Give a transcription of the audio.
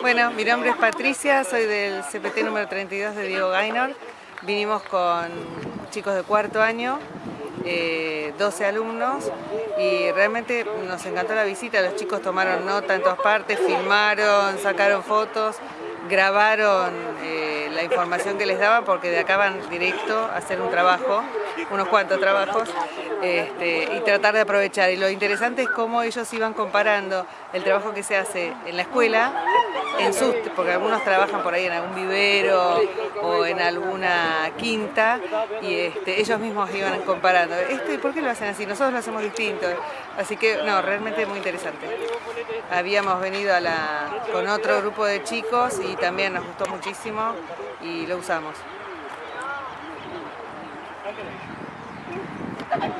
Bueno, mi nombre es Patricia, soy del CPT número 32 de Diego Gaynor. Vinimos con chicos de cuarto año, 12 eh, alumnos y realmente nos encantó la visita. Los chicos tomaron nota en todas partes, filmaron, sacaron fotos, grabaron eh, la información que les daban porque de acá van directo a hacer un trabajo, unos cuantos trabajos, este, y tratar de aprovechar. Y lo interesante es cómo ellos iban comparando el trabajo que se hace en la escuela, en sus, porque algunos trabajan por ahí en algún vivero o en alguna quinta, y este, ellos mismos iban comparando. Este, ¿Por qué lo hacen así? Nosotros lo hacemos distinto. Así que, no, realmente muy interesante. Habíamos venido a la, con otro grupo de chicos y también nos gustó muchísimo y lo usamos.